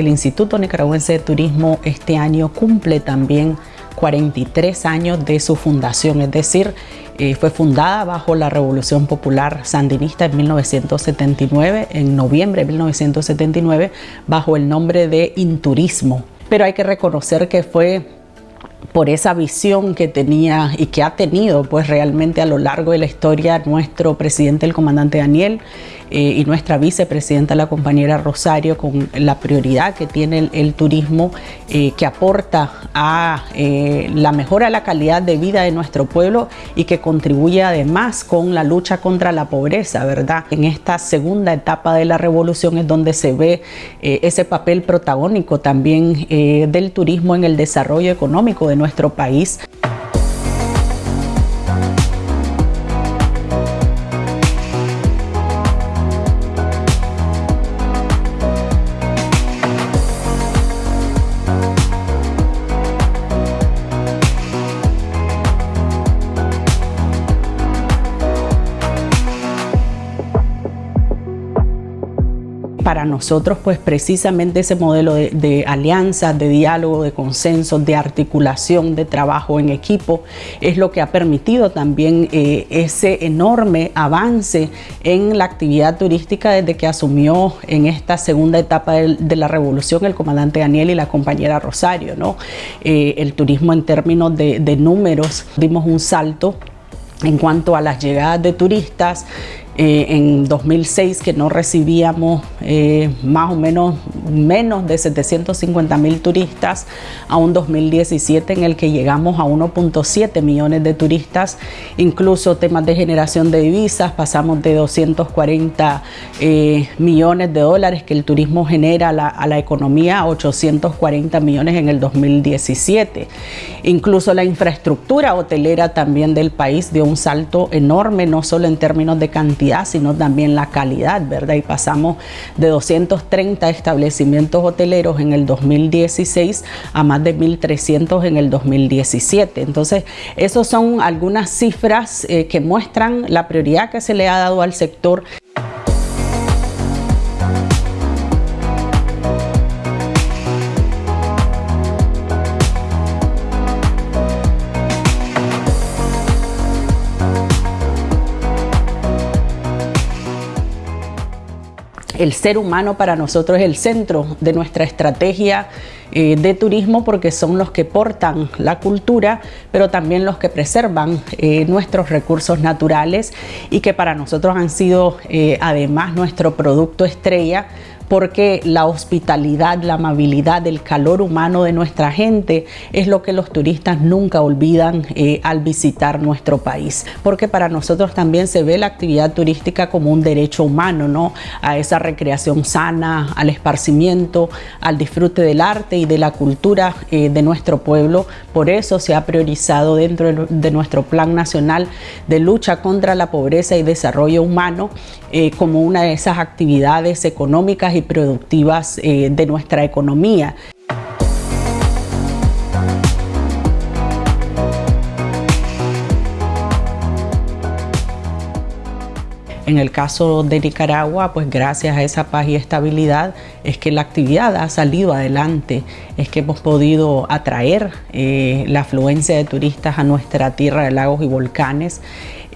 el Instituto Nicaragüense de Turismo este año cumple también 43 años de su fundación, es decir, eh, fue fundada bajo la Revolución Popular Sandinista en 1979, en noviembre de 1979, bajo el nombre de Inturismo. Pero hay que reconocer que fue por esa visión que tenía y que ha tenido pues realmente a lo largo de la historia nuestro presidente, el comandante Daniel, eh, y nuestra vicepresidenta, la compañera Rosario, con la prioridad que tiene el, turismo, eh, que aporta a eh, la mejora de la calidad de vida de nuestro pueblo y que contribuye además con la lucha contra la pobreza, ¿verdad? En esta segunda etapa de la revolución es donde se ve ese papel protagónico también del turismo en el desarrollo económico de nuestro país. Para nosotros, pues precisamente ese modelo de, alianza, de diálogo, de consenso, de articulación, de trabajo en equipo, es lo que ha permitido también eh, ese enorme avance en la actividad turística desde que asumió en esta segunda etapa de, la revolución el comandante Daniel y la compañera Rosario. ¿no? Eh, el turismo en términos de, de números, dimos un salto en cuanto a las llegadas de turistas, eh, en 2006 que no recibíamos eh, más o menos menos de 750 mil turistas a un 2017 en el que llegamos a 1.7 millones de turistas, incluso temas de generación de divisas, pasamos de 240 eh, millones de dólares que el turismo genera a la, a la economía a 840 millones en el 2017. Incluso la infraestructura hotelera también del país dio un salto enorme, no solo en términos de cantidad, sino también la calidad, ¿verdad? Y pasamos de 230 establecimientos hoteleros en el 2016 a más de 1.300 en el 2017. Entonces, esas son algunas cifras eh, que muestran la prioridad que se le ha dado al sector. El ser humano para nosotros es el centro de nuestra estrategia eh, de turismo porque son los que portan la cultura, pero también los que preservan eh, nuestros recursos naturales y que para nosotros han sido eh, además nuestro producto estrella porque la hospitalidad, la amabilidad, el calor humano de nuestra gente es lo que los turistas nunca olvidan eh, al visitar nuestro país, porque para nosotros también se ve la actividad turística como un derecho humano, ¿no? A esa recreación sana, al esparcimiento, al disfrute del arte y de la cultura eh, de nuestro pueblo. Por eso se ha priorizado dentro de nuestro Plan Nacional de Lucha contra la Pobreza y Desarrollo Humano eh, como una de esas actividades económicas y productivas eh, de nuestra economía. En el caso de Nicaragua, pues gracias a esa paz y estabilidad es que la actividad ha salido adelante, es que hemos podido atraer eh, la afluencia de turistas a nuestra tierra de lagos y volcanes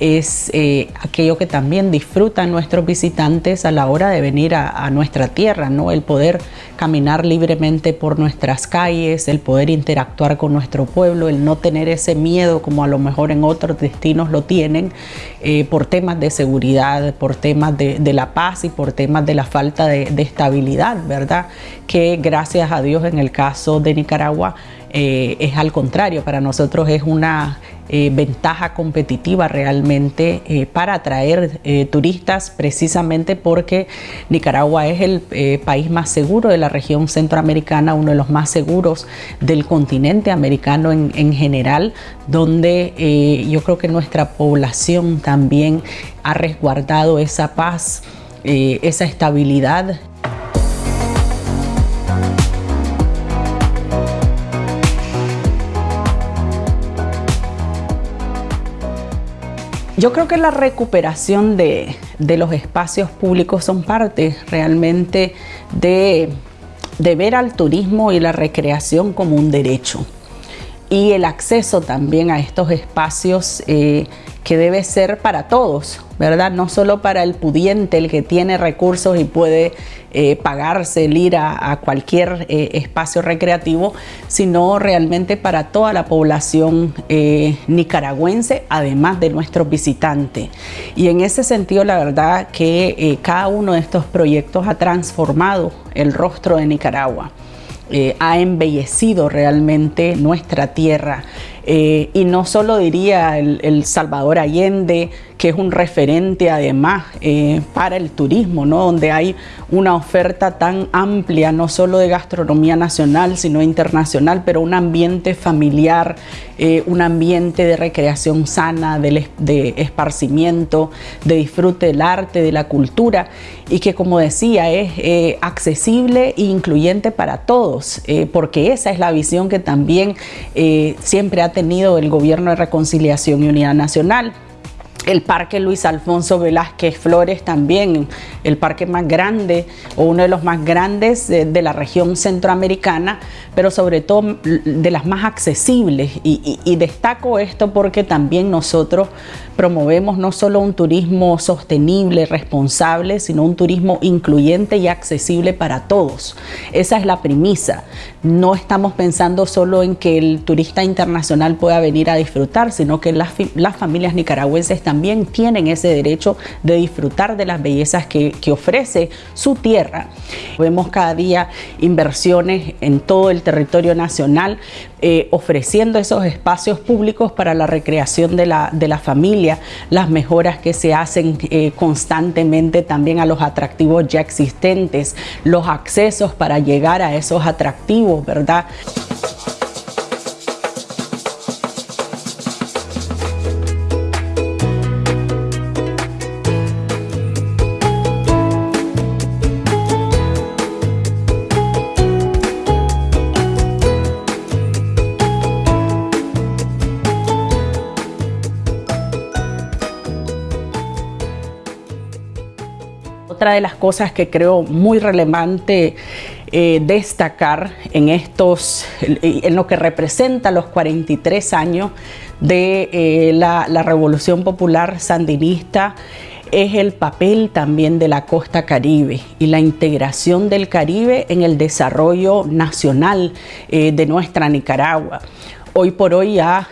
es eh, aquello que también disfrutan nuestros visitantes a la hora de venir a, nuestra tierra, ¿no? El poder caminar libremente por nuestras calles, el poder interactuar con nuestro pueblo, el no tener ese miedo como a lo mejor en otros destinos lo tienen eh, por temas de seguridad, por temas de, la paz y por temas de la falta de, estabilidad, ¿verdad? Que gracias a Dios en el caso de Nicaragua eh, es al contrario, para nosotros es una eh, ventaja competitiva realmente eh, para atraer turistas precisamente porque Nicaragua es el país más seguro de la región centroamericana, uno de los más seguros del continente americano en, en general, donde yo creo que nuestra población también ha resguardado esa paz, esa estabilidad. Yo creo que la recuperación de, los espacios públicos son parte realmente de de ver al turismo y la recreación como un derecho y el acceso también a estos espacios eh, que debe ser para todos, ¿verdad? No solo para el pudiente, el que tiene recursos y puede eh, pagarse el ir a, cualquier eh, espacio recreativo, sino realmente para toda la población nicaragüense, además de nuestros visitantes. Y en ese sentido, la verdad que cada uno de estos proyectos ha transformado el rostro de Nicaragua. Eh, ha embellecido realmente nuestra tierra. Eh, y no solo diría el, Salvador Allende, que es un referente además eh, para el turismo, ¿no? donde hay una oferta tan amplia, no solo de gastronomía nacional, sino internacional, pero un ambiente familiar, un ambiente de recreación sana, de, de, esparcimiento, de disfrute del arte, de la cultura, y que como decía, es accesible e incluyente para todos, porque esa es la visión que también siempre ha tenido el Gobierno de Reconciliación y Unidad Nacional. El Parque Luis Alfonso Velázquez Flores también, el parque más grande o uno de los más grandes de, la región centroamericana, pero sobre todo de las más accesibles. y destaco esto porque también nosotros promovemos no solo un turismo sostenible, responsable, sino un turismo incluyente y accesible para todos. Esa es la premisa. No estamos pensando solo en que el turista internacional pueda venir a disfrutar, sino que las, familias nicaragüenses también tienen ese derecho de disfrutar de las bellezas que, que ofrece su tierra. Vemos cada día inversiones en todo el territorio nacional, eh, ofreciendo esos espacios públicos para la recreación de la, de la familia, las mejoras que se hacen eh, constantemente también a los atractivos ya existentes, los accesos para llegar a esos atractivos, ¿verdad? Otra de las cosas que creo muy relevante eh, destacar en estos, en lo que representa los 43 años de eh, la, la Revolución Popular Sandinista, es el papel también de la costa caribe y la integración del Caribe en el desarrollo nacional eh, de nuestra Nicaragua. Hoy por hoy ya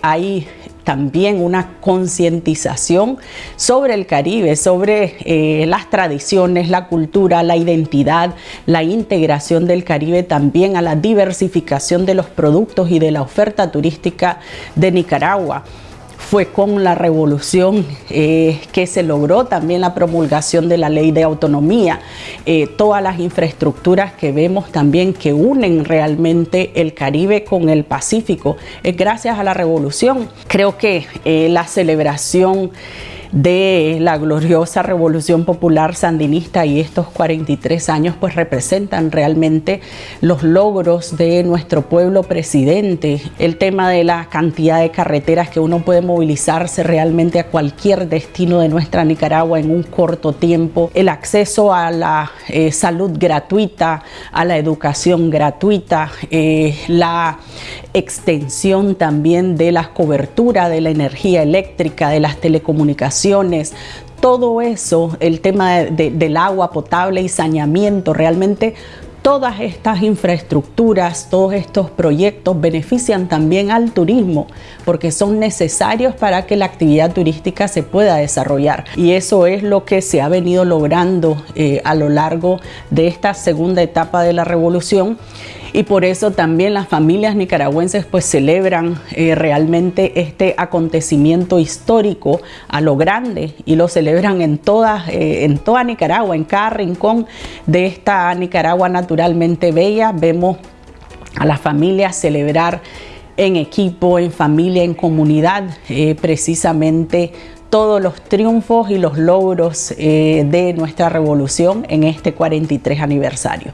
hay también una concientización sobre el Caribe, sobre eh, las tradiciones, la cultura, la identidad, la integración del Caribe también a la diversificación de los productos y de la oferta turística de Nicaragua fue con la revolución eh, que se logró también la promulgación de la ley de autonomía, eh, todas las infraestructuras que vemos también que unen realmente el Caribe con el Pacífico, es gracias a la revolución. Creo que eh, la celebración de la gloriosa revolución popular sandinista y estos 43 años pues representan realmente los logros de nuestro pueblo presidente, el tema de la cantidad de carreteras que uno puede movilizarse realmente a cualquier destino de nuestra Nicaragua en un corto tiempo, el acceso a la eh, salud gratuita, a la educación gratuita, eh, la extensión también de la cobertura de la energía eléctrica, de las telecomunicaciones, todo eso, el tema del agua potable y saneamiento, realmente todas estas infraestructuras, todos estos proyectos benefician también al turismo porque son necesarios para que la actividad turística se pueda desarrollar. Y eso es lo que se ha venido logrando eh, a lo largo de esta segunda etapa de la revolución y por eso también las familias nicaragüenses pues celebran eh, realmente este acontecimiento histórico a lo grande y lo celebran en eh, en toda Nicaragua, en cada rincón de esta Nicaragua naturalmente bella. Vemos a las familias celebrar en equipo, en familia, en comunidad, eh, precisamente todos los triunfos y los logros de nuestra revolución en este 43 aniversario.